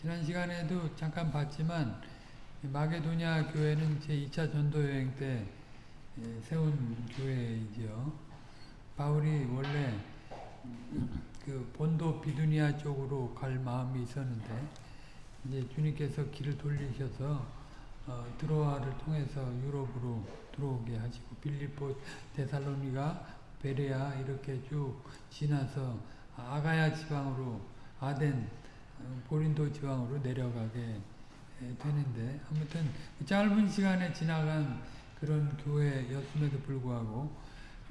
지난 시간에도 잠깐 봤지만 마게도냐 교회는 제2차 전도 여행 때 예, 세운 교회이죠. 바울이 원래 그 본도 비두니아 쪽으로 갈 마음이 있었는데 이제 주님께서 길을 돌리셔서 어, 드로아를 통해서 유럽으로 들어오게 하시고 빌리포, 데살로니가, 베레아 이렇게 쭉 지나서 아가야 지방으로 아덴, 어, 고린도 지방으로 내려가게 되는데 아무튼 짧은 시간에 지나간 그런 교회였음에도 불구하고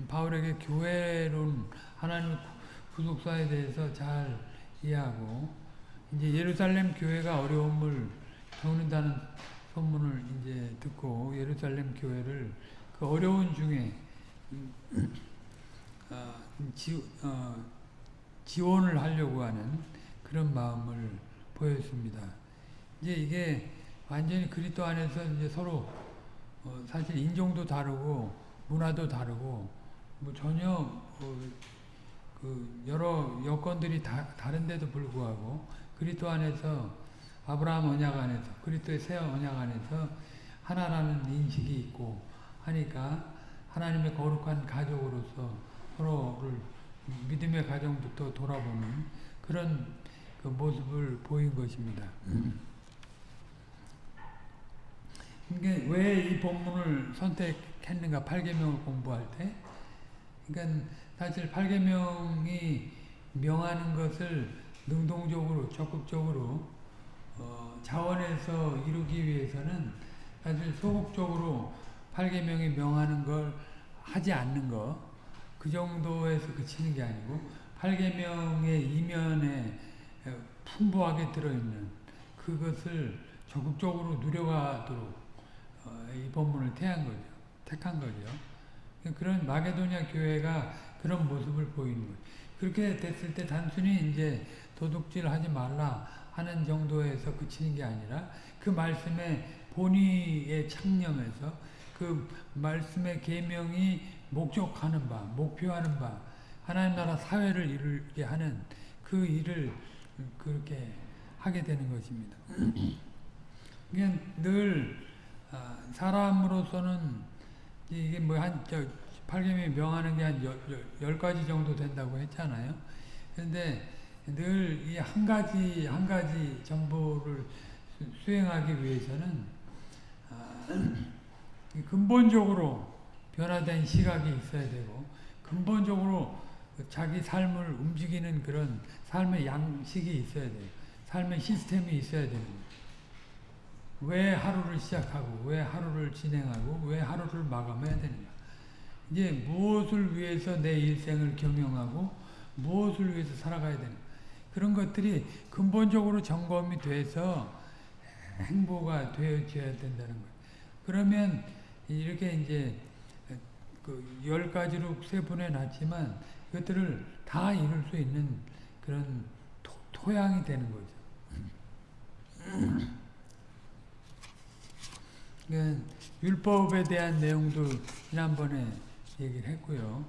바울에게 교회론 하나님 구속사에 대해서 잘 이해하고 이제 예루살렘 교회가 어려움을 겪는다는 소문을 이제 듣고 예루살렘 교회를 그 어려운 중에 어, 지, 어, 지원을 하려고 하는 그런 마음을 보였습니다. 이제 이게 완전히 그리스도 안에서 이제 서로 어, 사실 인종도 다르고 문화도 다르고 뭐 전혀 어, 그 여러 여건들이 다, 다른데도 불구하고 그리스도 안에서 아브라함 언약 안에서 그리스도의 새 언약 안에서 하나라는 인식이 있고 하니까 하나님의 거룩한 가족으로서 서로를 믿음의 가정부터 돌아보는 그런 그 모습을 보인 것입니다. 이게 왜 이 본문을 선택했는가? 8계명을 공부할 때. 그러니까 사실 8계명이 명하는 것을 능동적으로 적극적으로 어, 자원해서 이루기 위해서는 사실 소극적으로 8계명이 명하는 걸 하지 않는 거그 정도에서 그치는 게 아니고 8계명의 이면에 풍부하게 들어있는 그것을 적극적으로 누려가도록 어, 이 본문을 태한 거죠. 택한 거죠. 그런 마게도냐 교회가 그런 모습을 보이는 거예요. 그렇게 됐을 때 단순히 이제 도둑질 하지 말라 하는 정도에서 그치는 게 아니라 그 말씀의 본의에 창념해서 그 말씀의 계명이 목적하는 바, 목표하는 바, 하나님 나라 사회를 이루게 하는 그 일을 그렇게 하게 되는 것입니다. 그냥 늘 사람으로서는 이게 뭐한 8계명이 명하는 게한 10가지 정도 된다고 했잖아요. 그런데 늘 이 한 가지 한 가지 정보를 수행하기 위해서는 근본적으로 변화된 시각이 있어야 되고 근본적으로 자기 삶을 움직이는 그런 삶의 양식이 있어야 돼요. 삶의 시스템이 있어야 되는 왜 하루를 시작하고 왜 하루를 진행하고 왜 하루를 마감해야 되는가. 이제 무엇을 위해서 내 일생을 경영하고 무엇을 위해서 살아가야 되는가. 그런 것들이 근본적으로 점검이 돼서 행보가 되어져야 된다는 거예요. 그러면 이렇게 이제 그 열 가지로 세분해 놨지만 그것들을 다 이룰 수 있는 그런 토, 토양이 되는 거죠. 율법에 대한 내용도 지난번에 얘기를 했고요.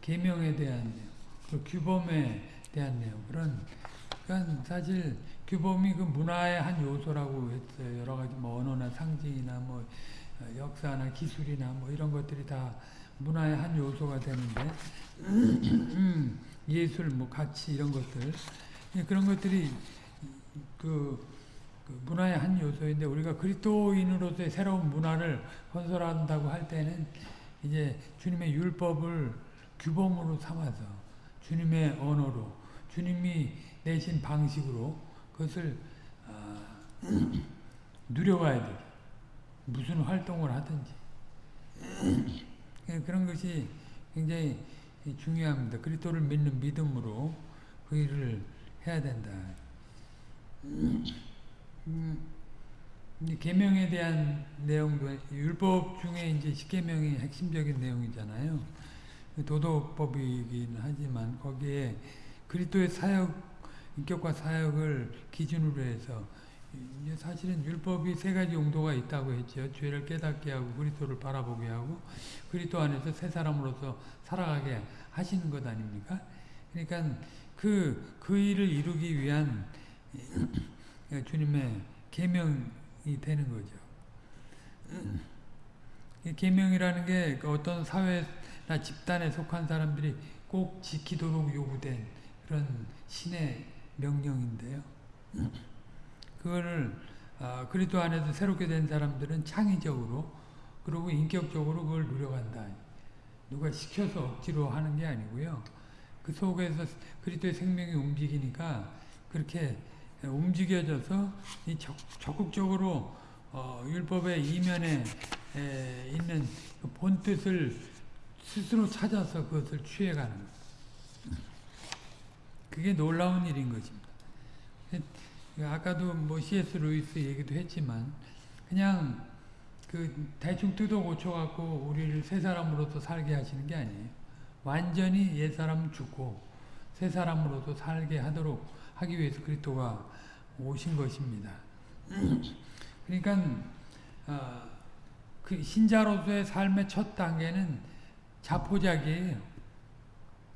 계명에 대한 내용, 그 규범에 대한 내용 그런 그러니까 사실 규범이 그 문화의 한 요소라고 했어요. 여러 가지 뭐 언어나 상징이나 뭐 역사나 기술이나 뭐 이런 것들이 다 문화의 한 요소가 되는데 예술, 뭐 가치 이런 것들 그런 것들이 그, 그, 문화의 한 요소인데 우리가 그리스도인으로서의 새로운 문화를 건설한다고 할 때는 이제 주님의 율법을 규범으로 삼아서 주님의 언어로 주님이 내신 방식으로 그것을 어, 누려가야 돼. 무슨 활동을 하든지. 예, 그런 것이 굉장히 중요합니다. 그리스도를 믿는 믿음으로 그 일을 해야 된다. 음, 계명에 대한 내용도 율법 중에 이제 십계명이 핵심적인 내용이잖아요. 도덕법이긴 하지만 거기에 그리스도의 사역 인격과 사역을 기준으로 해서 사실은 율법이 세 가지 용도가 있다고 했죠. 죄를 깨닫게 하고 그리스도를 바라보게 하고 그리스도 안에서 새 사람으로서 살아가게 하시는 것 아닙니까? 그러니까 그, 그 일을 이루기 위한 주님의 계명이 되는 거죠. 이 계명이라는 게그 어떤 사회나 집단에 속한 사람들이 꼭 지키도록 요구된 그런 신의 명령인데요. 그거를 아, 그리스도 안에서 새롭게 된 사람들은 창의적으로 그리고 인격적으로 그걸 누려간다. 누가 시켜서 억지로 하는 게 아니고요. 그 속에서 그리스도의 생명이 움직이니까 그렇게 움직여져서 이 적, 적극적으로 어, 율법의 이면에 에, 있는 그 본뜻을 스스로 찾아서 그것을 취해가는 것. 그게 놀라운 일인 것입니다. 아까도 뭐 C.S. 루이스 얘기도 했지만 그냥 그 대충 뜯어 고쳐 갖고 우리를 새 사람으로서 살게 하시는 게 아니에요. 완전히 옛 사람 죽고 새 사람으로서 살게 하도록 하기 위해서 그리스도가 오신 것입니다. 그러니까 어, 그 신자로서의 삶의 첫 단계는 자포자기예요.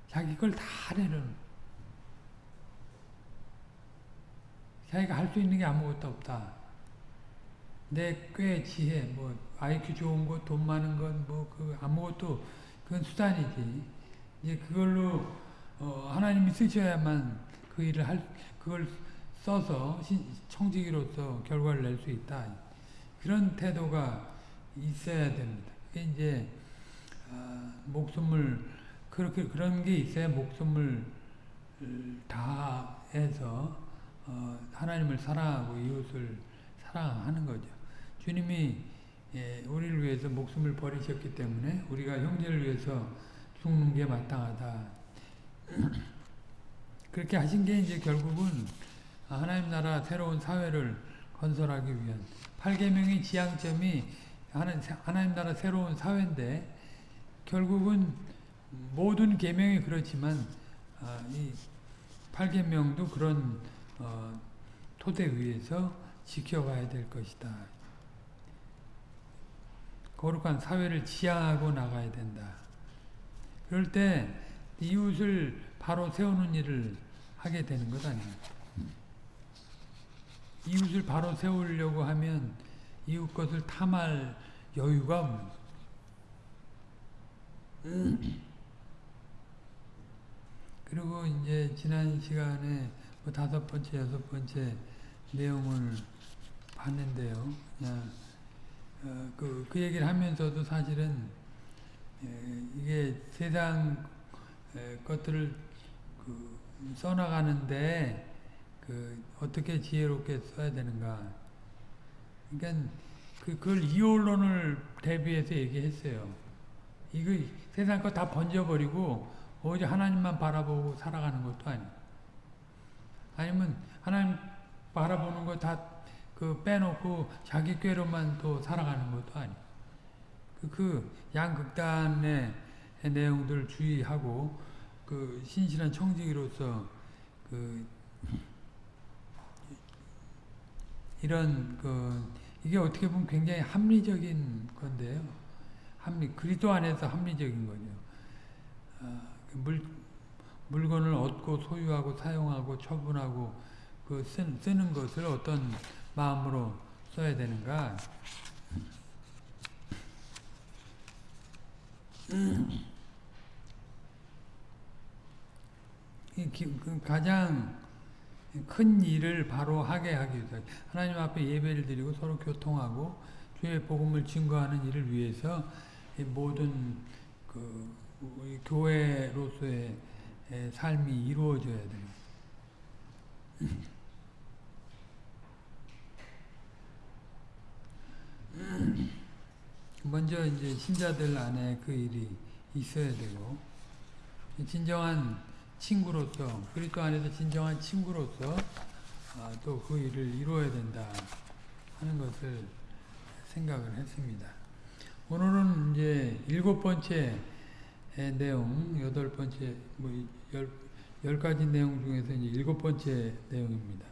자기 걸 다 내려놓는 자기가 할 수 있는 게 아무것도 없다. 내 꽤 지혜, 뭐 IQ 좋은 것, 돈 많은 것, 뭐 그 아무것도 그건 수단이지. 이제 그걸로 어, 하나님이 쓰셔야만 그 일을 할 그걸 써서 신, 청지기로서 결과를 낼 수 있다. 그런 태도가 있어야 됩니다. 그게 이제 어, 목숨을 그렇게 그런 게 있어야 목숨을 다해서 어, 하나님을 사랑하고 이웃을 사랑하는 거죠. 주님이 예, 우리를 위해서 목숨을 버리셨기 때문에 우리가 형제를 위해서 죽는 게 마땅하다. 그렇게 하신 게 이제 결국은 하나님 나라 새로운 사회를 건설하기 위한 8계명의 지향점이 하나님 나라 새로운 사회인데 결국은 모든 계명이 그렇지만 아, 이 8계명도 그런 어, 토대 위에서 지켜가야 될 것이다. 거룩한 사회를 지향하고 나가야 된다. 그럴 때 이웃을 바로 세우는 일을 하게 되는 것 아니에요. 이웃을 바로 세우려고 하면 이웃 것을 탐할 여유가 없는 그리고 이제 지난 시간에 뭐 다섯 번째, 여섯 번째 내용을 봤는데요. 그냥 어, 그, 그 얘기를 하면서도 사실은 에, 이게 세상 에, 것들을 그 써나가는데 그 어떻게 지혜롭게 써야 되는가. 그러니까 그, 그걸 이혼론을 대비해서 얘기했어요. 이거 세상 거 다 번져버리고 오직 하나님만 바라보고 살아가는 것도 아니 고 아니면 하나님 바라보는 거 다 그 빼놓고 자기 꾀로만 또 살아가는 것도 아니고 그, 그 양극단의 내용들 주의하고 그 신실한 청지기로서 그 이런 그 이게 어떻게 보면 굉장히 합리적인 건데요. 합리 그리스도 안에서 합리적인 거죠. 어, 물 물건을 얻고 소유하고 사용하고 처분하고 그 쓰, 쓰는 것을 어떤 마음으로 써야 되는가? 그 가장 큰 일을 바로 하게 하기 위해서 하나님 앞에 예배를 드리고 서로 교통하고 주의 복음을 증거하는 일을 위해서 모든 그 교회로서의 삶이 이루어져야 돼요. 먼저 이제 신자들 안에 그 일이 있어야 되고 진정한 친구로서 그리스도 안에서 진정한 친구로서 아, 또그 일을 이루어야 된다 하는 것을 생각을 했습니다. 오늘은 이제 일곱 번째 내용, 여덟 번째, 뭐, 열, 열 가지 내용 중에서 이제 일곱 번째 내용입니다.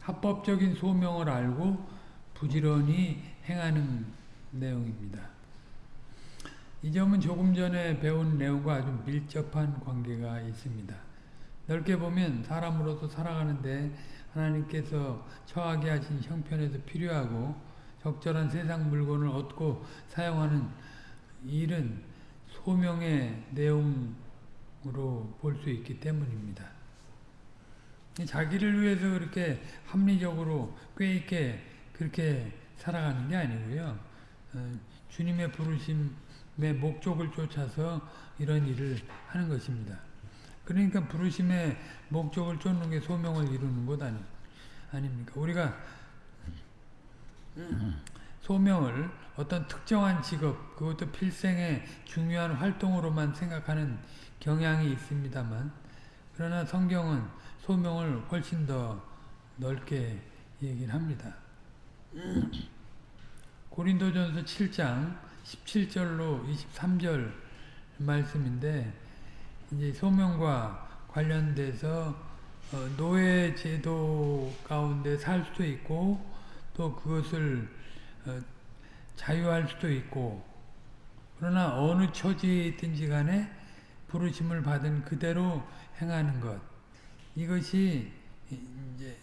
합법적인 소명을 알고 부지런히 행하는 내용입니다. 이 점은 조금 전에 배운 내용과 아주 밀접한 관계가 있습니다. 넓게 보면 사람으로서 살아가는데 하나님께서 처하게 하신 형편에서 필요하고 적절한 세상 물건을 얻고 사용하는 일은 소명의 내용으로 볼 수 있기 때문입니다. 자기를 위해서 그렇게 합리적으로 꽤 있게 그렇게 살아가는 게 아니고요. 어, 주님의 부르심의 목적을 쫓아서 이런 일을 하는 것입니다. 그러니까 부르심의 목적을 쫓는 게 소명을 이루는 것 아니, 아닙니까? 우리가 소명을 어떤 특정한 직업, 그것도 필생의 중요한 활동으로만 생각하는 경향이 있습니다만, 그러나 성경은 소명을 훨씬 더 넓게 얘기를 합니다. 고린도전서 7장 17절로 23절 말씀인데 이제 소명과 관련돼서 어, 노예 제도 가운데 살 수도 있고 또 그것을 어, 자유할 수도 있고 그러나 어느 처지에 있든지 간에 부르심을 받은 그대로 행하는 것 이것이 이제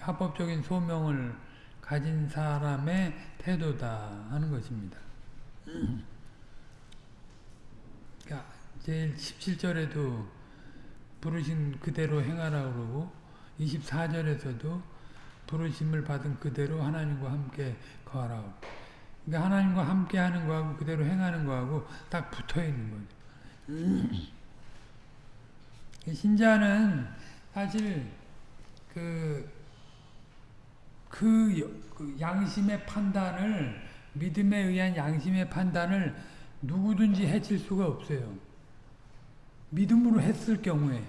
합법적인 소명을 가진 사람의 태도다 하는 것입니다. 그러니까 제일 17절에도 부르신 그대로 행하라 그러고 24절에서도 부르심을 받은 그대로 하나님과 함께 거하라. 그러니까 하나님과 함께 하는 거하고 그대로 행하는 거하고 딱 붙어 있는 거죠. 신자는 사실 그, 그, 그 양심의 판단을 믿음에 의한 양심의 판단을 누구든지 해칠 수가 없어요. 믿음으로 했을 경우에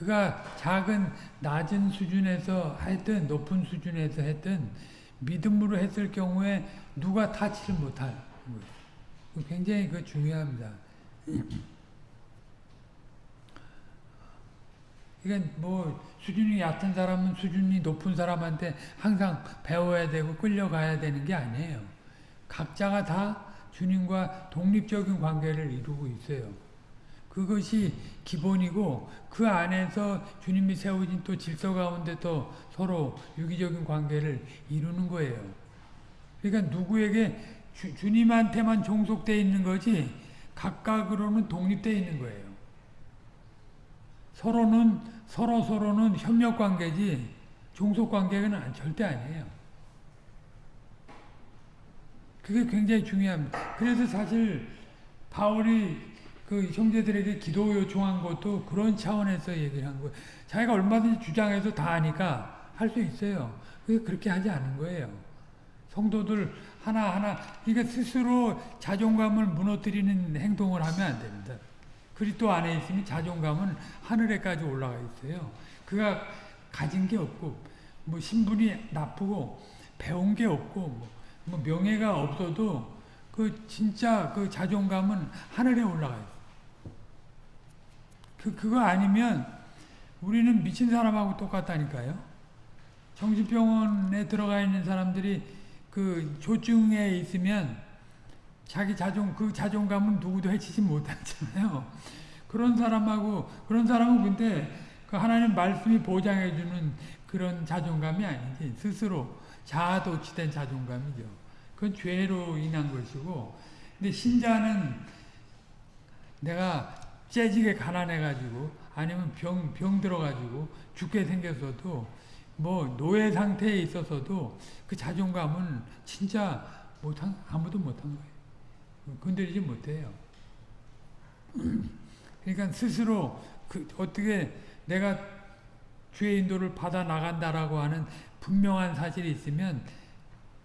그가 작은 낮은 수준에서 했든 높은 수준에서 했든 믿음으로 했을 경우에 누가 타치를 못할 거예요. 굉장히 그 중요합니다. 그러니까 뭐 수준이 얕은 사람은 수준이 높은 사람한테 항상 배워야 되고 끌려가야 되는 게 아니에요. 각자가 다 주님과 독립적인 관계를 이루고 있어요. 그것이 기본이고 그 안에서 주님이 세우신 또 질서 가운데 또 서로 유기적인 관계를 이루는 거예요. 그러니까 누구에게 주, 주님한테만 종속되어 있는 거지 각각으로는 독립되어 있는 거예요. 서로는 서로 서로는 협력 관계지 종속 관계는 절대 아니에요. 그게 굉장히 중요합니다. 그래서 사실 바울이 그 형제들에게 기도 요청한 것도 그런 차원에서 얘기를 한 거예요. 자기가 얼마든지 주장해서 다 하니까 할 수 있어요. 그렇게 하지 않은 거예요. 성도들 하나하나, 그러니까 스스로 자존감을 무너뜨리는 행동을 하면 안 됩니다. 그리스도 안에 있으면 자존감은 하늘에까지 올라가 있어요. 그가 가진 게 없고, 뭐 신분이 나쁘고, 배운 게 없고, 뭐, 뭐 명예가 없어도 그 진짜 그 자존감은 하늘에 올라가 있어요. 그, 그거 아니면 우리는 미친 사람하고 똑같다니까요. 정신병원에 들어가 있는 사람들이 그 조증에 있으면 자기 자존, 그 자존감은 누구도 해치지 못하잖아요. 그런 사람하고, 그런 사람은 근데 그 하나님 말씀이 보장해주는 그런 자존감이 아니지. 스스로 자아도취된 자존감이죠. 그건 죄로 인한 것이고, 근데 신자는 내가 째지게 가난해가지고 아니면 병, 병 들어가지고 죽게 생겼어도 뭐 노예 상태에 있어서도 그 자존감은 진짜 못한, 아무도 못한 거예요. 건드리지 못해요. 그러니까 스스로 그 어떻게 내가 주의 인도를 받아 나간다라고 하는 분명한 사실이 있으면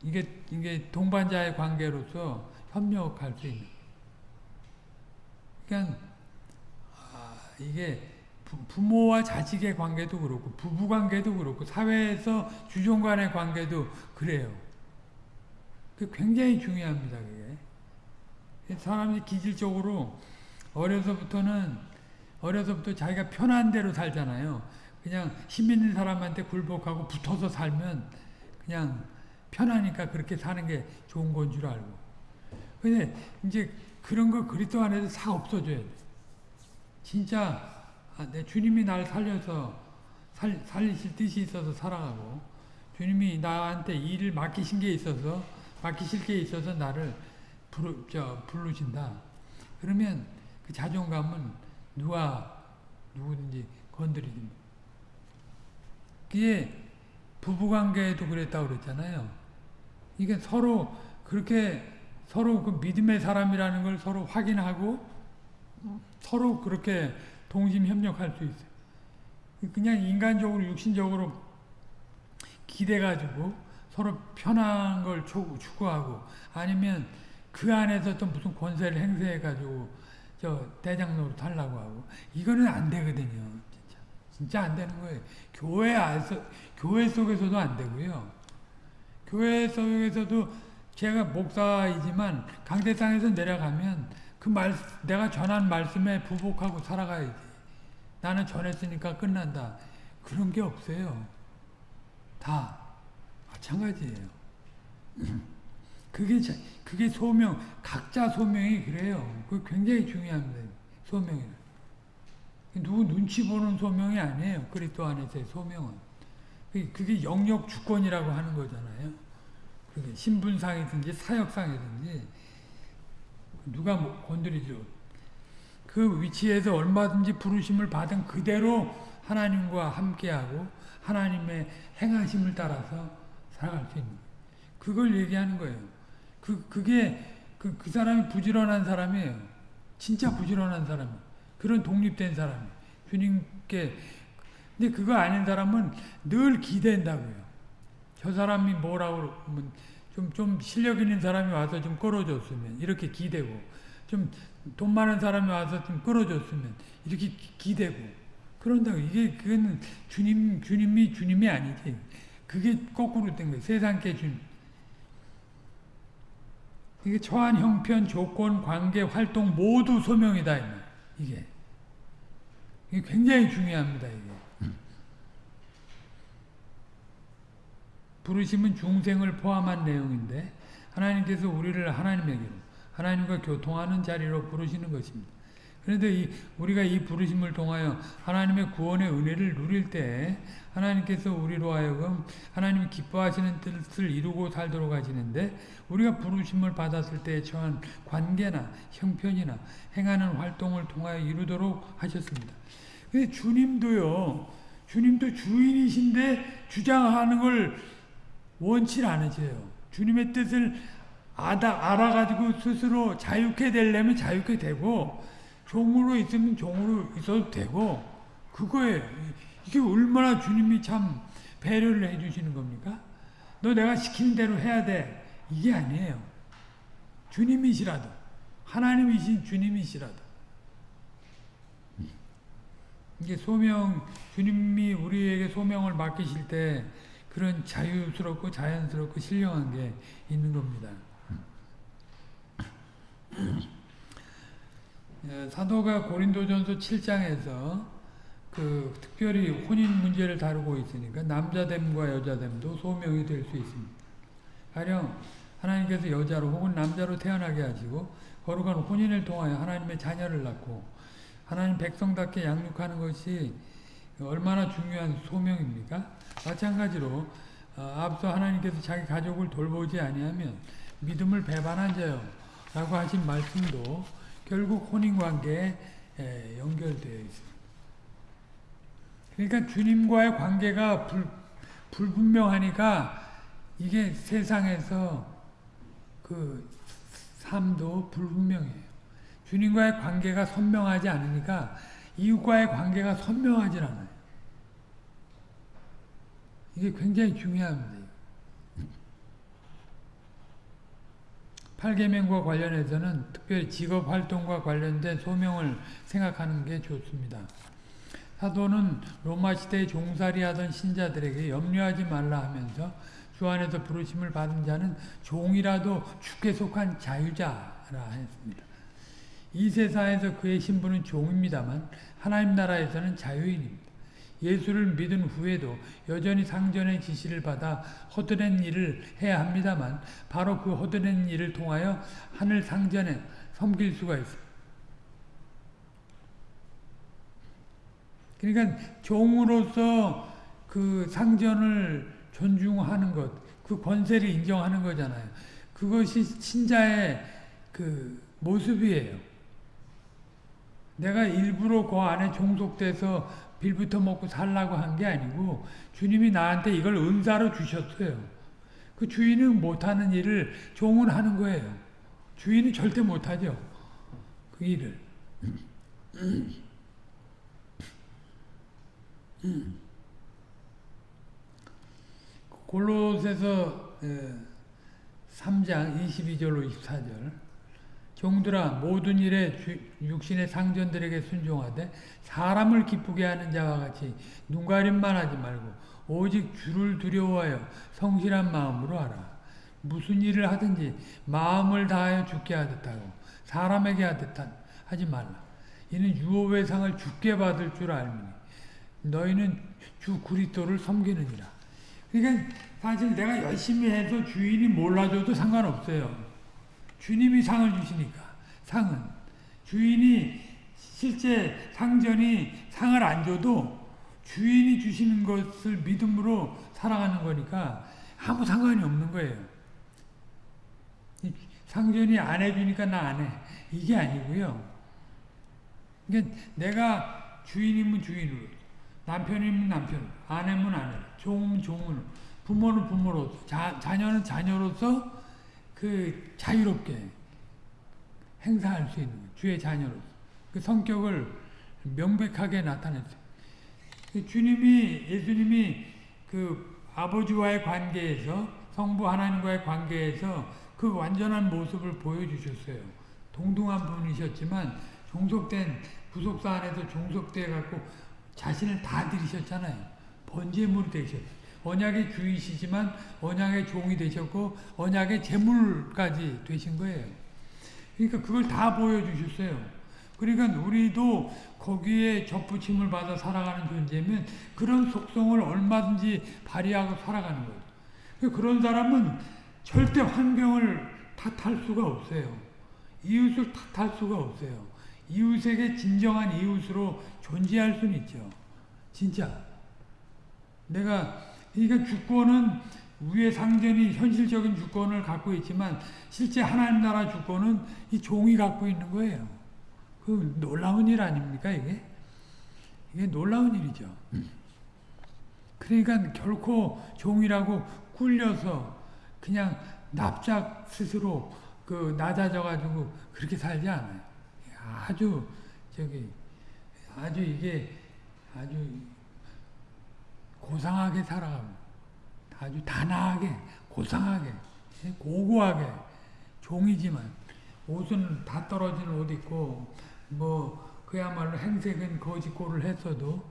이게 이게 동반자의 관계로서 협력할 수 있는. 그러니까 이게 부모와 자식의 관계도 그렇고 부부 관계도 그렇고 사회에서 주종 간의 관계도 그래요. 그 굉장히 중요합니다. 그게 사람이 기질적으로 어려서부터는 어려서부터 자기가 편한 대로 살잖아요. 그냥 힘 있는 사람한테 굴복하고 붙어서 살면 그냥 편하니까 그렇게 사는 게 좋은 건 줄 알고. 근데 이제 그런 거 그리스도 안에서 다 없어져야 돼. 진짜 아, 내 주님이 날 살려서 살, 살리실 뜻이 있어서 살아가고 주님이 나한테 일을 맡기신 게 있어서 맡기실 게 있어서 나를 부르, 저, 부르신다. 그러면 그 자존감은 누가 누구든지 건드리지 못. 그게 부부관계에도 그랬다고 그랬잖아요. 이게 서로 그렇게 서로 그 믿음의 사람이라는 걸 서로 확인하고 서로 그렇게 동심 협력할 수 있어요. 그냥 인간적으로 육신적으로 기대가지고 서로 편한 걸 추구하고 아니면 그 안에서 또 무슨 권세를 행사해가지고 저 대장 노릇 하려고 하고 이거는 안 되거든요. 진짜 진짜 안 되는 거예요. 교회 안서 교회 속에서도 안 되고요. 교회 속에서도 제가 목사이지만 강대상에서 내려가면 그 말, 내가 전한 말씀에 부복하고 살아가야지. 나는 전했으니까 끝난다. 그런 게 없어요. 다 마찬가지예요. 그게 그게 소명 각자 소명이 그래요. 그 굉장히 중요합니다. 소명이 누구 눈치 보는 소명이 아니에요. 그리스도 안에서의 소명은 그게 영역 주권이라고 하는 거잖아요. 그게 신분상이든지 사역상이든지 누가 뭐 건드리죠. 그 위치에서 얼마든지 부르심을 받은 그대로 하나님과 함께하고 하나님의 행하심을 따라서 살아갈 수 있는 그걸 얘기하는 거예요. 그, 그게 그, 그 사람이 부지런한 사람이에요. 진짜 부지런한 사람 그런 독립된 사람 주님께 근데 그거 아닌 사람은 늘 기댄다고요. 저 사람이 뭐라고 그러면 좀, 좀 실력 있는 사람이 와서 좀 끌어줬으면 이렇게 기대고 좀 돈 많은 사람이 와서 좀 끌어줬으면 이렇게 기대고. 그런다고 이게 그거는 주님 주님이 주님이 아니지. 그게 거꾸로 된 거예요. 세상께 주님 이게 처한 형편 조건 관계 활동 모두 소명이다 이게. 이게 굉장히 중요합니다 이게 부르심은 중생을 포함한 내용인데 하나님께서 우리를 하나님에게로 하나님과 교통하는 자리로 부르시는 것입니다. 그런데 이, 우리가 이 부르심을 통하여 하나님의 구원의 은혜를 누릴 때 하나님께서 우리로 하여금 하나님이 기뻐하시는 뜻을 이루고 살도록 하시는데 우리가 부르심을 받았을 때 처한 관계나 형편이나 행하는 활동을 통하여 이루도록 하셨습니다. 근데 주님도요. 주님도 주인이신데 주장하는 걸 원치 않으세요. 주님의 뜻을 알아, 알아가지고 스스로 자유케 되려면 자유케 되고 종으로 있으면 종으로 있어도 되고 그거에 이게 얼마나 주님이 참 배려를 해주시는 겁니까? 너 내가 시키는 대로 해야 돼. 이게 아니에요. 주님이시라도 하나님이신 주님이시라도 이게 소명 주님이 우리에게 소명을 맡기실 때 그런 자유스럽고 자연스럽고 신령한 게 있는 겁니다. 예, 사도가 고린도전서 7장에서 그 특별히 혼인 문제를 다루고 있으니까 남자됨과 여자됨도 소명이 될 수 있습니다. 가령 하나님께서 여자로 혹은 남자로 태어나게 하시고 거룩한 혼인을 통하여 하나님의 자녀를 낳고 하나님 백성답게 양육하는 것이 얼마나 중요한 소명입니까? 마찬가지로 어, 앞서 하나님께서 자기 가족을 돌보지 아니하면 믿음을 배반한 자요 라고 하신 말씀도 결국 혼인관계에 연결되어 있습니다. 그러니까 주님과의 관계가 불, 불분명하니까 이게 세상에서 그 삶도 불분명해요. 주님과의 관계가 선명하지 않으니까 이웃과의 관계가 선명하지 않아요. 이게 굉장히 중요합니다. 8계명과 관련해서는 특별히 직업활동과 관련된 소명을 생각하는 게 좋습니다. 사도는 로마 시대에 종살이 하던 신자들에게 염려하지 말라 하면서 주 안에서 부르심을 받은 자는 종이라도 주께 속한 자유자라 했습니다. 이 세상에서 그의 신분은 종입니다만 하나님 나라에서는 자유인입니다. 예수를 믿은 후에도 여전히 상전의 지시를 받아 허드렛 일을 해야 합니다만 바로 그 허드렛 일을 통하여 하늘 상전에 섬길 수가 있습니다. 그러니까 종으로서 그 상전을 존중하는 것, 그 권세를 인정하는 거잖아요. 그것이 신자의 그 모습이에요. 내가 일부러 그 안에 종속돼서 빌부터 먹고 살라고 한 게 아니고 주님이 나한테 이걸 은사로 주셨어요. 그 주인은 못하는 일을 종은 하는 거예요. 주인은 절대 못하죠. 그 일을. 골로새서 3장 22절로 24절 종들아 모든 일에 육신의 상전들에게 순종하되 사람을 기쁘게 하는 자와 같이 눈가림만 하지 말고 오직 주를 두려워하여 성실한 마음으로 하라. 무슨 일을 하든지 마음을 다하여 죽게 하듯 하고 사람에게 하듯 하지 말라. 이는 유업의 상을 죽게 받을 줄 알미니 너희는 주 그리스도를 섬기느니라. 그러니까 사실 내가 열심히 해서 주인이 몰라줘도 상관없어요. 주님이 상을 주시니까 상은 주인이 실제 상전이 상을 안 줘도 주인이 주시는 것을 믿음으로 살아가는 거니까 아무 상관이 없는 거예요. 상전이 안 해주니까 나 안 해. 이게 아니고요. 그러니까 내가 주인이면 주인으로, 남편이면 남편으로, 아내면 아내로, 종은 종으로, 부모는 부모로서, 자, 자녀는 자녀로서 그 자유롭게 행사할 수 있는 주의 자녀로서 그 성격을 명백하게 나타냈어요. 그 주님이 예수님이 그 아버지와의 관계에서 성부 하나님과의 관계에서 그 완전한 모습을 보여주셨어요. 동등한 분이셨지만 종속된 구속사 안에서 종속돼 갖고 자신을 다 들이셨잖아요. 번제물이 되셨어요. 언약의 주이시지만 언약의 종이 되셨고 언약의 제물까지 되신 거예요. 그러니까 그걸 다 보여주셨어요. 그러니까 우리도 거기에 접붙임을 받아 살아가는 존재면 그런 속성을 얼마든지 발휘하고 살아가는 거예요. 그러니까 그런 사람은 절대 환경을 탓할 수가 없어요. 이웃을 탓할 수가 없어요. 이웃에게 진정한 이웃으로 존재할 수는 있죠. 진짜. 내가 그러니까 주권은 위의 상전이 현실적인 주권을 갖고 있지만 실제 하나님 나라 주권은 이 종이 갖고 있는 거예요. 그 놀라운 일 아닙니까 이게? 이게 놀라운 일이죠. 그러니까 결코 종이라고 굴려서 그냥 납작 스스로 그 낮아져 가지고 그렇게 살지 않아요. 아주 저기 아주 이게 아주 고상하게 살아가고 아주 단아하게 고상하게 고고하게 종이지만 옷은 다 떨어진 옷 입고 뭐 그야말로 행색은 거짓골을 했어도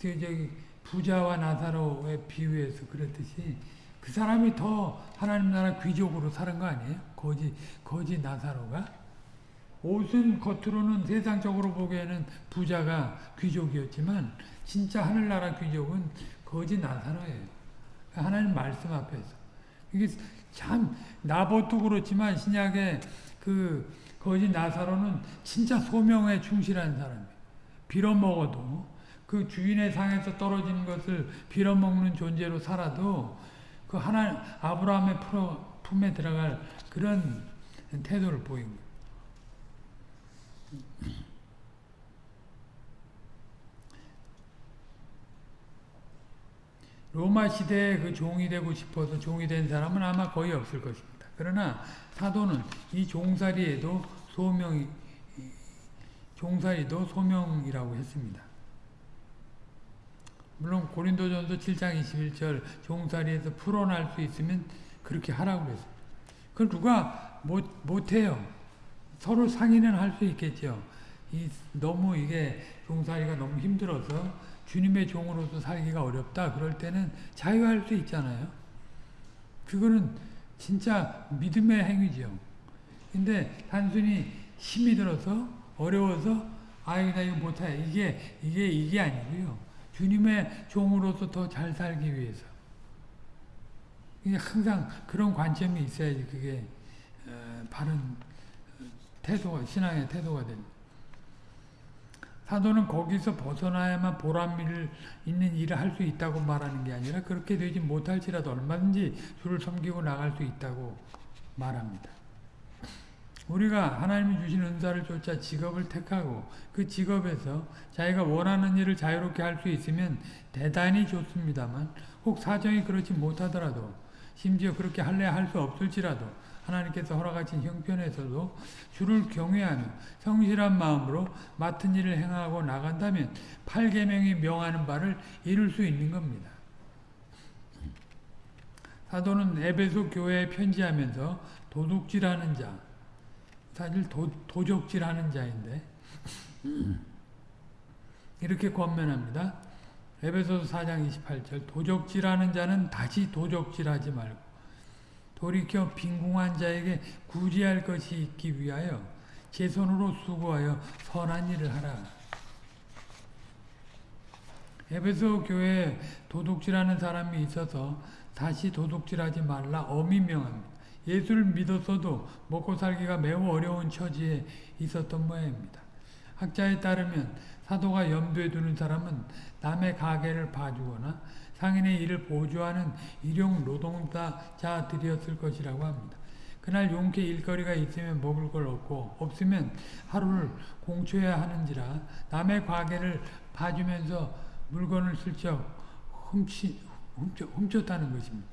그 저기 부자와 나사로의 비유해서 그랬듯이 그 사람이 더 하나님 나라 귀족으로 사는 거 아니에요? 거지 거지 나사로가 옷은 겉으로는 세상적으로 보기에는 부자가 귀족이었지만 진짜 하늘나라 귀족은 거지 나사로예요. 하나님 말씀 앞에서. 이게 참 나봇도 그렇지만 신약의 그 거지 나사로는 진짜 소명에 충실한 사람이에요. 빌어먹어도 그 주인의 상에서 떨어지는 것을 빌어먹는 존재로 살아도 그 하나 아브라함의 품에 들어갈 그런 태도를 보인 거예요. 로마 시대에 그 종이 되고 싶어서 종이 된 사람은 아마 거의 없을 것입니다. 그러나 사도는 이 종살이에도 소명이 종살이도 소명이라고 했습니다. 물론 고린도전서 7장 21절 종살이에서 풀어날 수 있으면 그렇게 하라고 그랬어요. 그걸 누가 못, 못해요. 서로 상의는 할 수 있겠죠. 이, 너무 이게 종살이가 너무 힘들어서 주님의 종으로서 살기가 어렵다. 그럴 때는 자유할 수 있잖아요. 그거는 진짜 믿음의 행위죠. 근데 단순히 힘이 들어서 어려워서 아이 나 이거 못해 이게 이게 이게 아니고요. 주님의 종으로서 더 잘 살기 위해서. 항상 그런 관점이 있어야지 그게 어, 바른 태도가 신앙의 태도가 됩니다. 사도는 거기서 벗어나야만 보람을 있는 일을 할 수 있다고 말하는 게 아니라 그렇게 되지 못할지라도 얼마든지 주를 섬기고 나갈 수 있다고 말합니다. 우리가 하나님이 주신 은사를 쫓아 직업을 택하고 그 직업에서 자기가 원하는 일을 자유롭게 할 수 있으면 대단히 좋습니다만 혹 사정이 그렇지 못하더라도 심지어 그렇게 할래 할수 없을지라도 하나님께서 허락하신 형편에서도 주를 경외하며 성실한 마음으로 맡은 일을 행하고 나간다면 8계명이 명하는 바를 이룰 수 있는 겁니다. 사도는 에베소 교회에 편지하면서 도둑질하는 자, 사실 도, 도적질하는 자인데 이렇게 권면합니다. 에베소서 4장 28절 도적질하는 자는 다시 도적질하지 말고 돌이켜 빈궁한 자에게 구제할 것이 있기 위하여 제 손으로 수고하여 선한 일을 하라. 에베소 교회에 도둑질하는 사람이 있어서 다시 도둑질하지 말라 엄히 명합니다. 예수를 믿었어도 먹고 살기가 매우 어려운 처지에 있었던 모양입니다. 학자에 따르면 사도가 염두에 두는 사람은 남의 가게를 봐주거나 상인의 일을 보조하는 일용 노동자들이었을 것이라고 합니다. 그날 용케 일거리가 있으면 먹을 걸 얻고 없으면 하루를 공초해야 하는지라 남의 가게를 봐주면서 물건을 슬쩍 훔치, 훔쳐, 훔쳤다는 것입니다.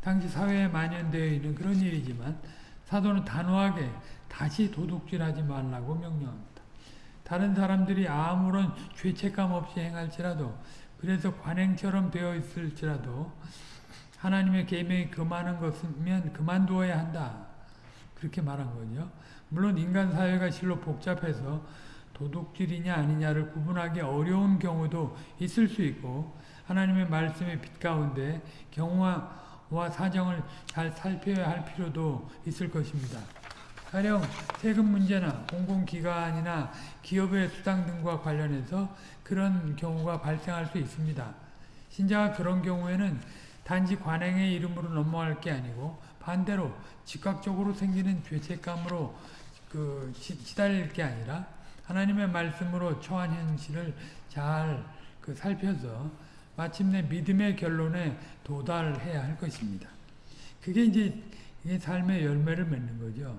당시 사회에 만연되어 있는 그런 일이지만 사도는 단호하게 다시 도둑질하지 말라고 명령합니다. 다른 사람들이 아무런 죄책감 없이 행할지라도 그래서 관행처럼 되어 있을지라도 하나님의 계명이 그만한 것이면 그만두어야 한다. 그렇게 말한 거죠. 물론 인간 사회가 실로 복잡해서 도둑질이냐 아니냐를 구분하기 어려운 경우도 있을 수 있고 하나님의 말씀의 빛 가운데 경우와 사정을 잘 살펴야 할 필요도 있을 것입니다. 가령 세금 문제나 공공기관이나 기업의 수당 등과 관련해서 그런 경우가 발생할 수 있습니다. 신자가 그런 경우에는 단지 관행의 이름으로 넘어갈 게 아니고 반대로 즉각적으로 생기는 죄책감으로 그 시달릴 게 아니라 하나님의 말씀으로 처한 현실을 잘 그 살펴서 마침내 믿음의 결론에 도달해야 할 것입니다. 그게 이제 삶의 열매를 맺는 거죠.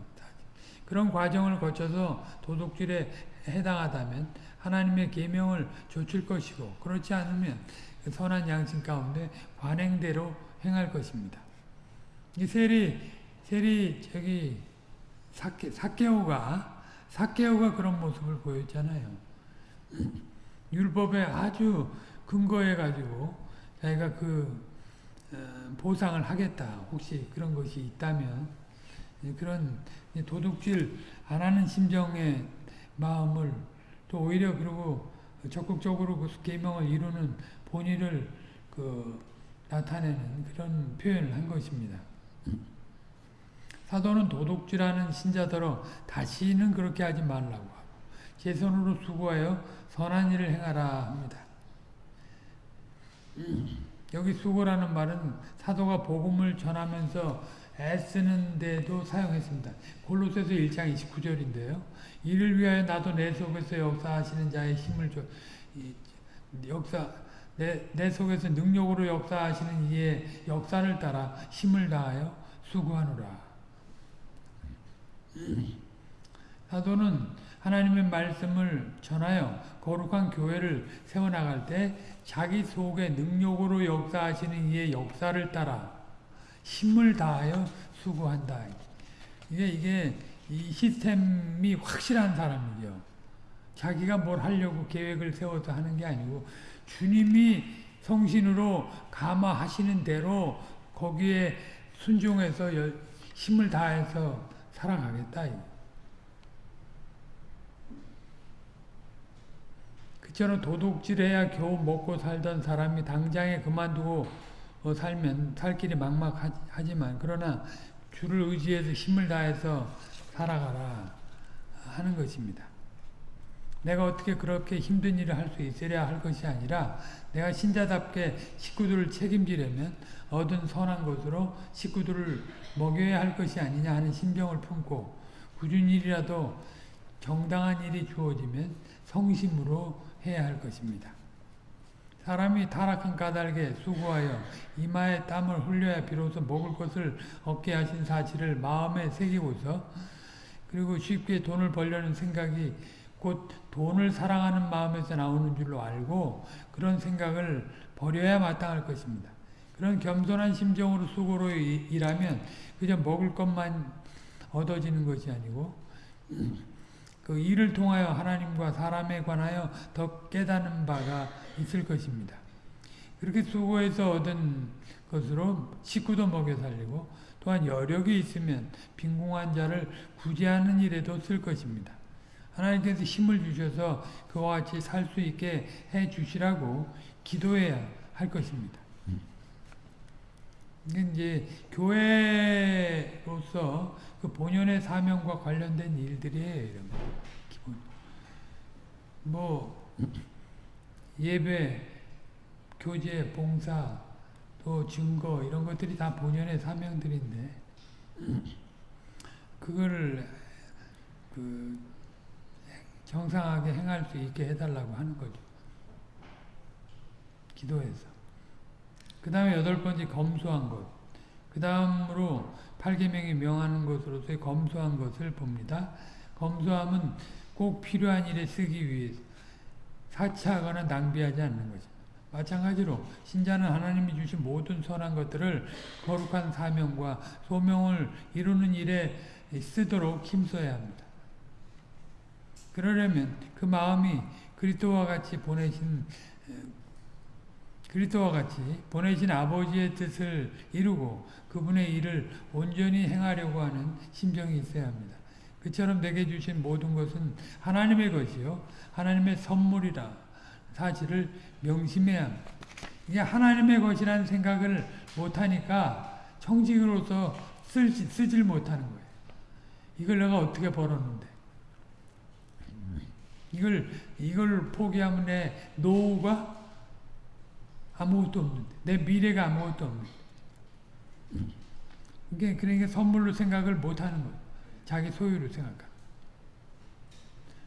그런 과정을 거쳐서 도둑질에 해당하다면 하나님의 계명을 좇을 것이고 그렇지 않으면 그 선한 양심 가운데 관행대로 행할 것입니다. 이 세리 세리 저기 사케 사케오가 사케오가 그런 모습을 보였잖아요. 율법에 아주 근거해 가지고 자기가 그 어, 보상을 하겠다. 혹시 그런 것이 있다면 그런 도둑질 안 하는 심정의 마음을 또 오히려 그리고 적극적으로 그 계명을 이루는 본의를 그 나타내는 그런 표현을 한 것입니다. 사도는 도둑질하는 신자더러 다시는 그렇게 하지 말라고 하고 제 손으로 수고하여 선한 일을 행하라 합니다. 여기 수고라는 말은 사도가 복음을 전하면서 애쓰는데도 사용했습니다. 골로새서 1장 29절인데요. 이를 위하여 나도 내 속에서 역사하시는 자의 힘을 줘 역사 내, 내 속에서 능력으로 역사하시는 이의 역사를 따라 힘을 다하여 수고하노라. 사도는 하나님의 말씀을 전하여 거룩한 교회를 세워나갈 때 자기 속에 능력으로 역사하시는 이의 역사를 따라 힘을 다하여 수고한다. 이게, 이게, 이 시스템이 확실한 사람이죠. 자기가 뭘 하려고 계획을 세워서 하는 게 아니고, 주님이 성신으로 감화하시는 대로 거기에 순종해서 힘을 다해서 살아가겠다. 그처럼 도둑질해야 겨우 먹고 살던 사람이 당장에 그만두고 어, 살면 살 길이 막막하지만 그러나 주를 의지해서 힘을 다해서 살아가라 하는 것입니다. 내가 어떻게 그렇게 힘든 일을 할 수 있으랴 할 것이 아니라 내가 신자답게 식구들을 책임지려면 얻은 선한 것으로 식구들을 먹여야 할 것이 아니냐 하는 심정을 품고 굳은 일이라도 정당한 일이 주어지면 성심으로 해야 할 것입니다. 사람이 타락한 까닭에 수고하여 이마에 땀을 흘려야 비로소 먹을 것을 얻게 하신 사실을 마음에 새기고서 그리고 쉽게 돈을 벌려는 생각이 곧 돈을 사랑하는 마음에서 나오는 줄로 알고 그런 생각을 버려야 마땅할 것입니다. 그런 겸손한 심정으로 수고로 일하면 그저 먹을 것만 얻어지는 것이 아니고 그 일을 통하여 하나님과 사람에 관하여 더 깨닫는 바가 있을 것입니다. 그렇게 수고해서 얻은 것으로 식구도 먹여 살리고 또한 여력이 있으면 빈궁한 자를 구제하는 일에도 쓸 것입니다. 하나님께서 힘을 주셔서 그와 같이 살 수 있게 해 주시라고 기도해야 할 것입니다. 이제 교회로서 그 본연의 사명과 관련된 일들이에요. 이런 거. 기본. 뭐 예배, 교제, 봉사, 또 증거 이런 것들이 다 본연의 사명들인데 그거를 그 정상하게 행할 수 있게 해달라고 하는 거죠. 기도해서. 그 다음에 여덟 번째 검소한 것. 그 다음으로 8계명이 명하는 것으로서의 검소한 것을 봅니다. 검소함은 꼭 필요한 일에 쓰기 위해서 사치하거나 낭비하지 않는 것입니다. 마찬가지로 신자는 하나님이 주신 모든 선한 것들을 거룩한 사명과 소명을 이루는 일에 쓰도록 힘써야 합니다. 그러려면 그 마음이 그리스도와 같이 보내신 그리스도와 같이 보내신 아버지의 뜻을 이루고 그분의 일을 온전히 행하려고 하는 심정이 있어야 합니다. 그처럼 내게 주신 모든 것은 하나님의 것이요 하나님의 선물이라 사실을 명심해야 합니다. 이게 하나님의 것이라는 생각을 못하니까 청직으로서 쓸, 쓰질 못하는 거예요. 이걸 내가 어떻게 벌었는데 이걸 이걸 포기하면 내 노후가 아무것도 없는데 내 미래가 아무것도 없는데 이게 그러니까 선물로 생각을 못하는 거예요. 자기 소유로 생각하.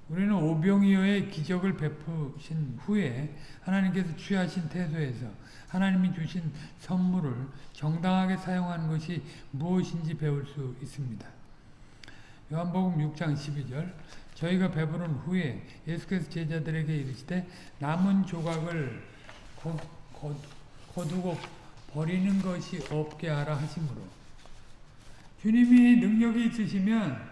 우리는 오병이어의 기적을 베푸신 후에 하나님께서 취하신 태도에서 하나님이 주신 선물을 정당하게 사용하는 것이 무엇인지 배울 수 있습니다. 요한복음 6장 12절 저희가 배부른 후에 예수께서 제자들에게 이르시되 남은 조각을 거두고 버리는 것이 없게 하라 하심으로 주님이 능력이 있으시면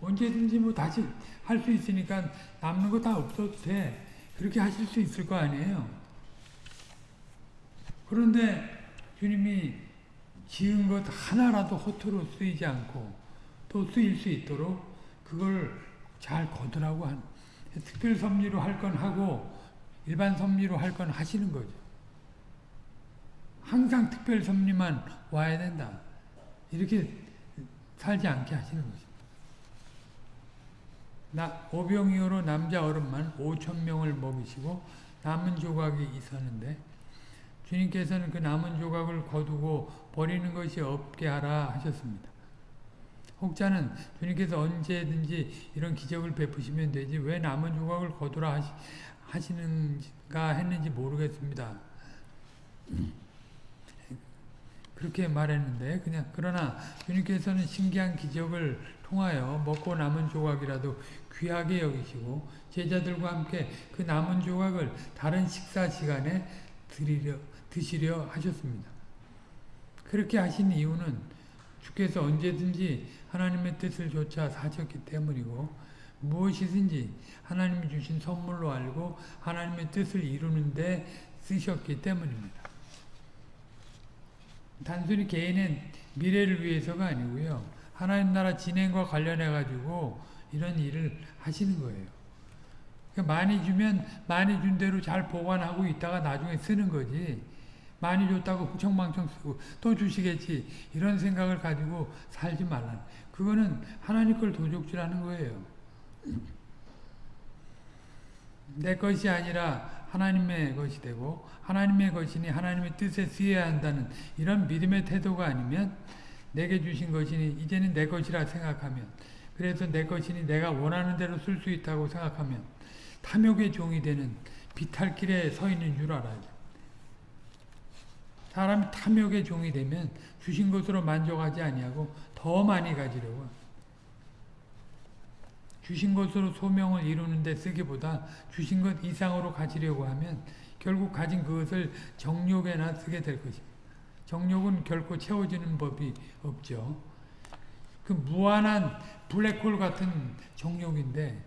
언제든지 뭐 다시 할 수 있으니까 남는 거 다 없어도 돼. 그렇게 하실 수 있을 거 아니에요. 그런데 주님이 지은 것 하나라도 허투루 쓰이지 않고 또 쓰일 수 있도록 그걸 잘 거두라고 한 특별 섭리로 할 건 하고 일반 섭리로 할 건 하시는 거죠. 항상 특별 섭리만 와야 된다. 이렇게 살지 않게 하시는 거죠. 나, 오병이어로 남자 어른만 5천 명을 먹이시고 남은 조각이 있었는데 주님께서는 그 남은 조각을 거두고 버리는 것이 없게 하라 하셨습니다. 혹자는 주님께서 언제든지 이런 기적을 베푸시면 되지 왜 남은 조각을 거두라 하시, 하시는가 했는지 모르겠습니다. 그렇게 말했는데 그냥 그러나 주님께서는 신기한 기적을 통하여 먹고 남은 조각이라도 귀하게 여기시고 제자들과 함께 그 남은 조각을 다른 식사 시간에 드리려, 드시려 하셨습니다. 그렇게 하신 이유는 주께서 언제든지 하나님의 뜻을 조차 사셨기 때문이고 무엇이든지 하나님이 주신 선물로 알고 하나님의 뜻을 이루는데 쓰셨기 때문입니다. 단순히 개인의 미래를 위해서가 아니고요. 하나님 나라 진행과 관련해 가지고 이런 일을 하시는 거예요. 그러니까 많이 주면 많이 준 대로 잘 보관하고 있다가 나중에 쓰는 거지. 많이 줬다고 후청망청 쓰고 또 주시겠지. 이런 생각을 가지고 살지 말라. 그거는 하나님 걸 도적질하는 거예요. 내 것이 아니라 하나님의 것이 되고 하나님의 것이니 하나님의 뜻에 쓰여야 한다는 이런 믿음의 태도가 아니면 내게 주신 것이니 이제는 내 것이라 생각하면 그래서 내 것이니 내가 원하는 대로 쓸 수 있다고 생각하면 탐욕의 종이 되는 비탈길에 서 있는 줄 알아요. 사람이 탐욕의 종이 되면 주신 것으로 만족하지 아니하고 더 많이 가지려고 주신 것으로 소명을 이루는 데 쓰기보다 주신 것 이상으로 가지려고 하면 결국 가진 그것을 정욕에나 쓰게 될 것입니다. 정욕은 결코 채워지는 법이 없죠. 그 무한한 블랙홀 같은 정욕인데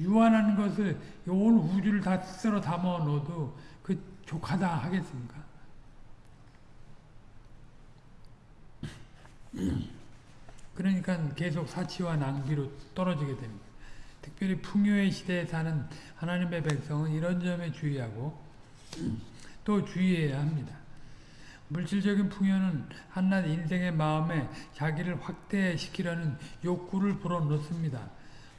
유한한 것을 온 우주를 다 쓸어 담아 넣어도 그 족하다 하겠습니까? 그러니까 계속 사치와 낭비로 떨어지게 됩니다. 특별히 풍요의 시대에 사는 하나님의 백성은 이런 점에 주의하고 또 주의해야 합니다. 물질적인 풍요는 한낱 인생의 마음에 자기를 확대시키려는 욕구를 불어넣습니다.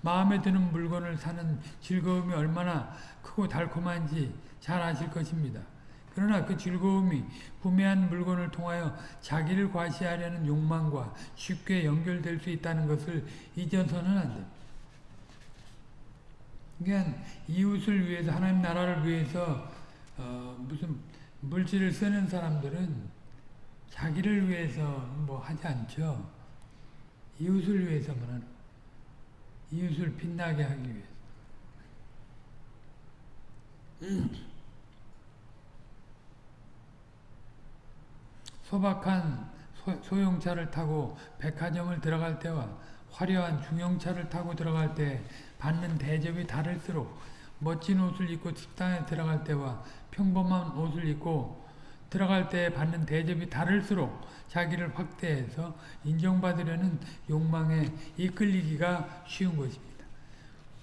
마음에 드는 물건을 사는 즐거움이 얼마나 크고 달콤한지 잘 아실 것입니다. 그러나 그 즐거움이 구매한 물건을 통하여 자기를 과시하려는 욕망과 쉽게 연결될 수 있다는 것을 잊어서는 안 됩니다. 그러니까 이웃을 위해서 하나님 나라를 위해서 어 무슨 물질을 쓰는 사람들은 자기를 위해서 뭐 하지 않죠. 이웃을 위해서만 이웃을 빛나게 하기 위해서. 소박한 소, 용차를 타고 백화점을 들어갈 때와 화려한 중형차를 타고 들어갈 때 받는 대접이 다를수록 멋진 옷을 입고 식당에 들어갈 때와 평범한 옷을 입고 들어갈 때 받는 대접이 다를수록 자기를 확대해서 인정받으려는 욕망에 이끌리기가 쉬운 것입니다.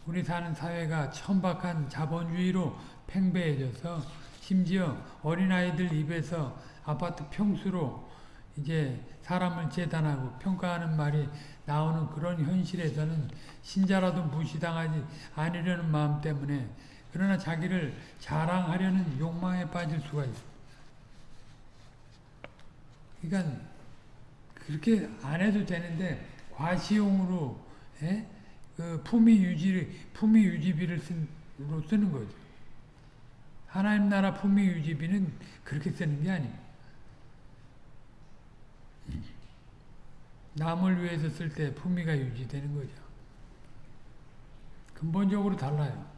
우리 사는 사회가 천박한 자본주의로 팽배해져서 심지어 어린아이들 입에서 아파트 평수로 이제 사람을 재단하고 평가하는 말이 나오는 그런 현실에서는 신자라도 무시당하지 않으려는 마음 때문에 그러나 자기를 자랑하려는 욕망에 빠질 수가 있습니다. 그러니까 그렇게 안 해도 되는데 과시용으로 예? 그 품위 유지 품위 유지비를 쓴, 쓰는 거죠. 하나님 나라 품위 유지비는 그렇게 쓰는 게 아닙니다. 남을 위해서 쓸 때 품위가 유지되는 거죠. 근본적으로 달라요.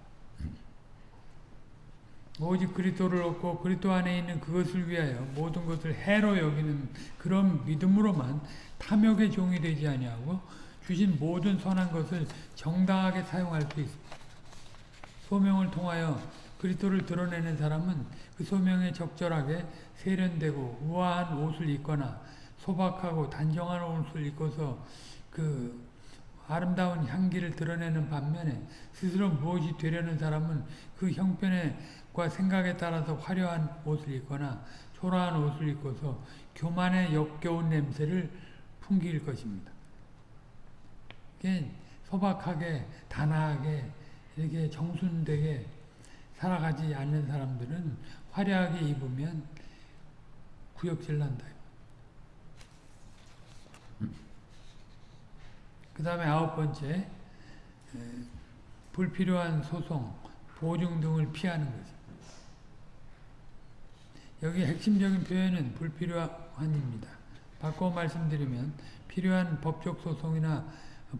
오직 그리스도를 얻고 그리스도 안에 있는 그것을 위하여 모든 것을 해로 여기는 그런 믿음으로만 탐욕의 종이 되지 아니하고 주신 모든 선한 것을 정당하게 사용할 수 있습니다. 소명을 통하여 그리스도를 드러내는 사람은 그 소명에 적절하게 세련되고 우아한 옷을 입거나 소박하고 단정한 옷을 입고서 그 아름다운 향기를 드러내는 반면에 스스로 무엇이 되려는 사람은 그 형편과 생각에 따라서 화려한 옷을 입거나 초라한 옷을 입고서 교만의 역겨운 냄새를 풍길 것입니다. 소박하게 단아하게 이렇게 정순되게 살아가지 않는 사람들은 화려하게 입으면 구역질 난다. 그 다음에 아홉 번째 불필요한 소송, 보증 등을 피하는 거죠. 여기 핵심적인 표현은 불필요한입니다. 바꿔 말씀드리면 필요한 법적 소송이나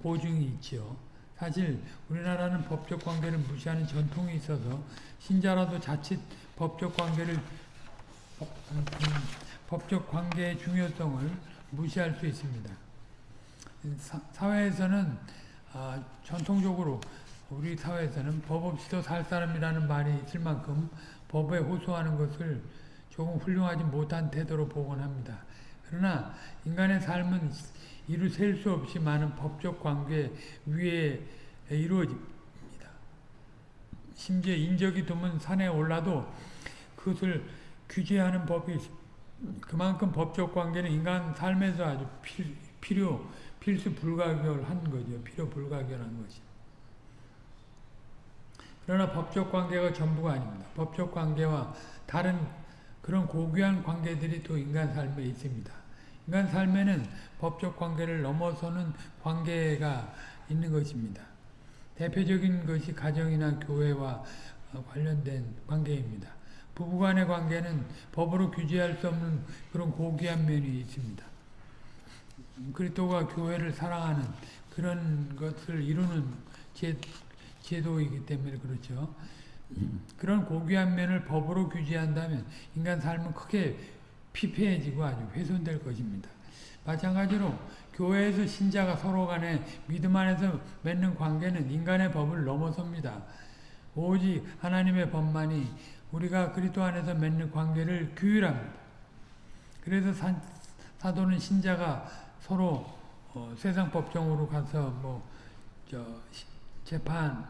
보증이 있죠. 사실 우리나라는 법적 관계를 무시하는 전통이 있어서 신자라도 자칫 법적 관계를 음, 법적 관계의 중요성을 무시할 수 있습니다. 사회에서는 아, 전통적으로 우리 사회에서는 법 없이도 살 사람이라는 말이 있을 만큼 법에 호소하는 것을 조금 훌륭하지 못한 태도로 보곤 합니다. 그러나 인간의 삶은 이루 셀 수 없이 많은 법적 관계 위에 이루어집니다. 심지어 인적이 드문 산에 올라도 그것을 규제하는 법이 그만큼 법적 관계는 인간 삶에서 아주 필요 필수 불가결한 거죠. 필요 불가결한 것이. 그러나 법적 관계가 전부가 아닙니다. 법적 관계와 다른 그런 고귀한 관계들이 또 인간 삶에 있습니다. 인간 삶에는 법적 관계를 넘어서는 관계가 있는 것입니다. 대표적인 것이 가정이나 교회와 어, 관련된 관계입니다. 부부간의 관계는 법으로 규제할 수 없는 그런 고귀한 면이 있습니다. 그리스도가 교회를 사랑하는 그런 것을 이루는 제, 제도이기 때문에 그렇죠. 그런 고귀한 면을 법으로 규제한다면 인간 삶은 크게 피폐해지고 아주 훼손될 것입니다. 마찬가지로 교회에서 신자가 서로 간에 믿음 안에서 맺는 관계는 인간의 법을 넘어섭니다. 오직 하나님의 법만이 우리가 그리스도 안에서 맺는 관계를 규율합니다. 그래서 사, 사도는 신자가 서로 어, 세상 법정으로 가서 뭐저 재판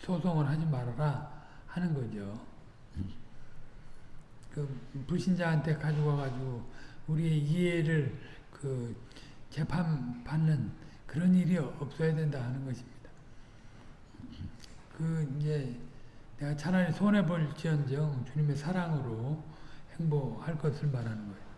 소송을 하지 말아라 하는 거죠. 그 불신자한테 가지고 가지고 우리의 이해를 그 재판 받는 그런 일이 없어야 된다 하는 것입니다. 그 이제 내가 차라리 손해 볼지언정 주님의 사랑으로 행복할 것을 말하는 거예요.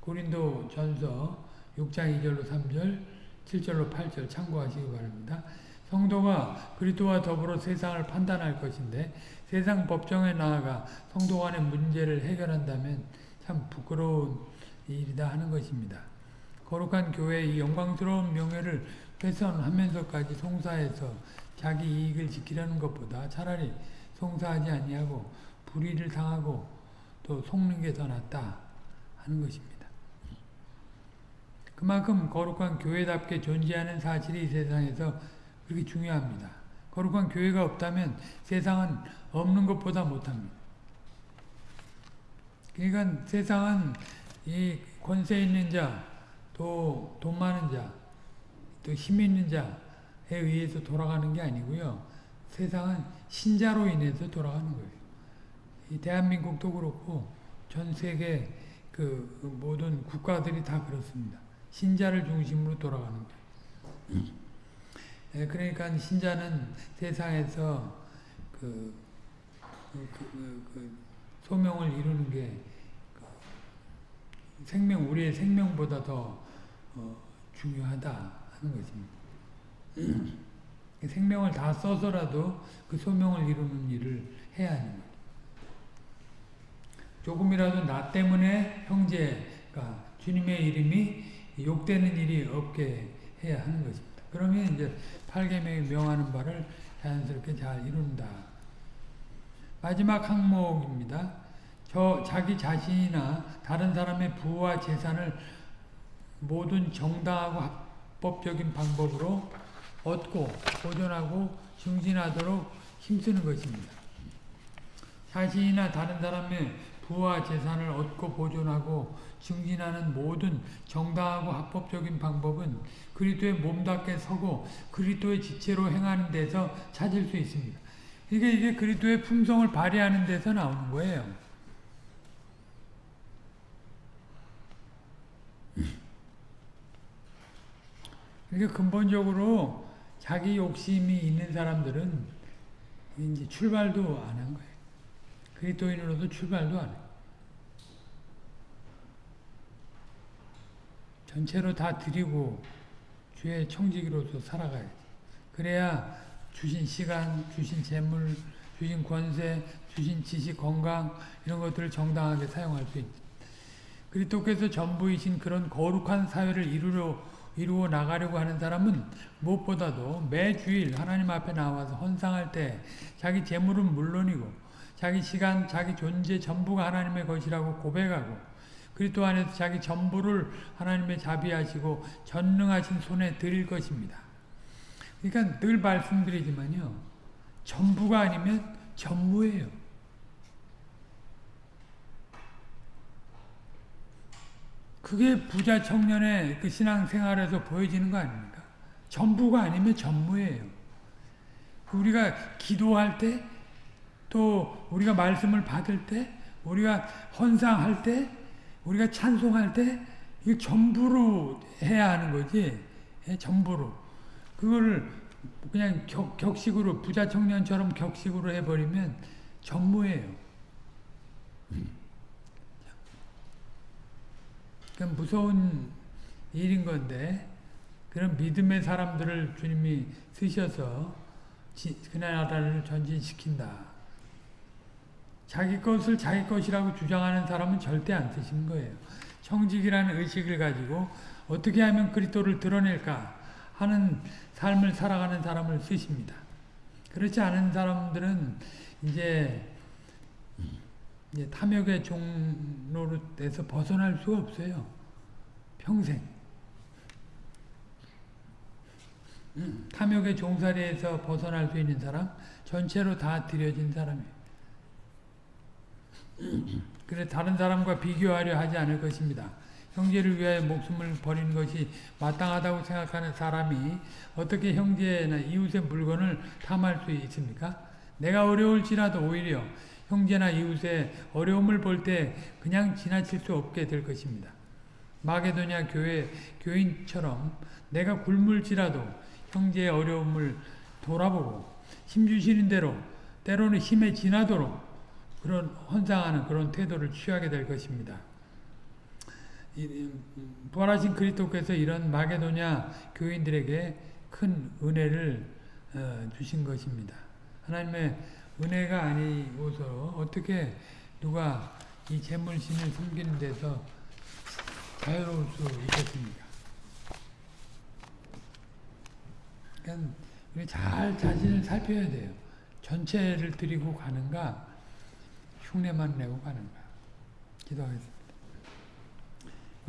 고린도 전서 6장 2절로 3절, 7절로 8절 참고하시기 바랍니다. 성도가 그리스도와 더불어 세상을 판단할 것인데 세상 법정에 나아가 성도 간의 문제를 해결한다면 참 부끄러운 일이다 하는 것입니다. 거룩한 교회의 영광스러운 명예를 훼손하면서까지 송사해서 자기 이익을 지키려는 것보다 차라리 송사하지 아니하고 불의를 당하고 또 속는 게 더 낫다 하는 것입니다. 그만큼 거룩한 교회답게 존재하는 사실이 이 세상에서 그렇게 중요합니다. 거룩한 교회가 없다면 세상은 없는 것보다 못합니다. 그러니까 세상은 이 권세 있는 자, 또 돈 많은 자, 또 힘 있는 자에 의해서 돌아가는 게 아니고요. 세상은 신자로 인해서 돌아가는 거예요. 이 대한민국도 그렇고 전 세계 그 모든 국가들이 다 그렇습니다. 신자를 중심으로 돌아가는 거예요. 예, 그러니까 신자는 세상에서 그, 그, 그, 그 소명을 이루는 게 생명 우리의 생명보다 더 어, 중요하다 하는 것입니다. 생명을 다 써서라도 그 소명을 이루는 일을 해야 하는 거예요. 조금이라도 나 때문에 형제가 주님의 이름이 욕되는 일이 없게 해야 하는 것입니다. 그러면 이제 8계명이 명하는 바를 자연스럽게 잘 이룬다. 마지막 항목입니다. 저 자기 자신이나 다른 사람의 부와 재산을 모든 정당하고 합법적인 방법으로 얻고 보존하고 증진하도록 힘쓰는 것입니다. 자신이나 다른 사람의 부와 재산을 얻고 보존하고 증진하는 모든 정당하고 합법적인 방법은 그리스도의 몸답게 서고 그리스도의 지체로 행하는 데서 찾을 수 있습니다. 이게 이게 그리스도의 품성을 발휘하는 데서 나오는 거예요. 그러니까 근본적으로 자기 욕심이 있는 사람들은 이제 출발도 안 한 거예요. 그리스도인으로서 출발도 안 해요. 전체로 다 드리고 주의 청지기로서 살아가야지. 그래야 주신 시간, 주신 재물, 주신 권세, 주신 지식, 건강 이런 것들을 정당하게 사용할 수 있지. 그리스도께서 전부이신 그런 거룩한 사회를 이루려 이루어 나가려고 하는 사람은 무엇보다도 매주일 하나님 앞에 나와서 헌상할 때 자기 재물은 물론이고 자기 시간, 자기 존재 전부가 하나님의 것이라고 고백하고 그리스도 안에서 자기 전부를 하나님의 자비하시고 전능하신 손에 드릴 것입니다. 그러니까 늘 말씀드리지만요. 전부가 아니면 전무예요. 그게 부자 청년의 그 신앙생활에서 보여지는 거 아닙니까? 전부가 아니면 전무예요. 우리가 기도할 때, 또 우리가 말씀을 받을 때, 우리가 헌상할 때, 우리가 찬송할 때, 이거 전부로 해야 하는 거지. 예, 전부로. 그거를 그냥 격, 격식으로, 부자 청년처럼 격식으로 해버리면 전무예요. 무서운 일인 건데 그런 믿음의 사람들을 주님이 쓰셔서 지- 그날 나라를 전진시킨다. 자기 것을 자기 것이라고 주장하는 사람은 절대 안 쓰신 거예요. 청직이라는 의식을 가지고 어떻게 하면 그리스도를 드러낼까 하는 삶을 살아가는 사람을 쓰십니다. 그렇지 않은 사람들은 이제, 이제 탐욕의 종로에서 벗어날 수 없어요. 평생. 음, 탐욕의 종살이에서 벗어날 수 있는 사람, 전체로 다 들여진 사람이에요. 그래 다른 사람과 비교하려 하지 않을 것입니다. 형제를 위하여 목숨을 버리는 것이 마땅하다고 생각하는 사람이 어떻게 형제나 이웃의 물건을 탐할 수 있습니까? 내가 어려울지라도 오히려 형제나 이웃의 어려움을 볼 때 그냥 지나칠 수 없게 될 것입니다. 마게도냐 교회 교인처럼 내가 굶을지라도 형제의 어려움을 돌아보고 힘 주시는 대로 때로는 힘에 지나도록 그런 헌상하는 그런 태도를 취하게 될 것입니다. 부활하신 그리스도께서 이런 마게도냐 교인들에게 큰 은혜를 어, 주신 것입니다. 하나님의 은혜가 아니고서 어떻게 누가 이 재물신을 섬기는 데서 자유로울 수 있겠습니까? 그러니까 우리 잘 자신을 살펴야 돼요. 전체를 드리고 가는가 흉내만 내고 가는가. 기도하겠습니다.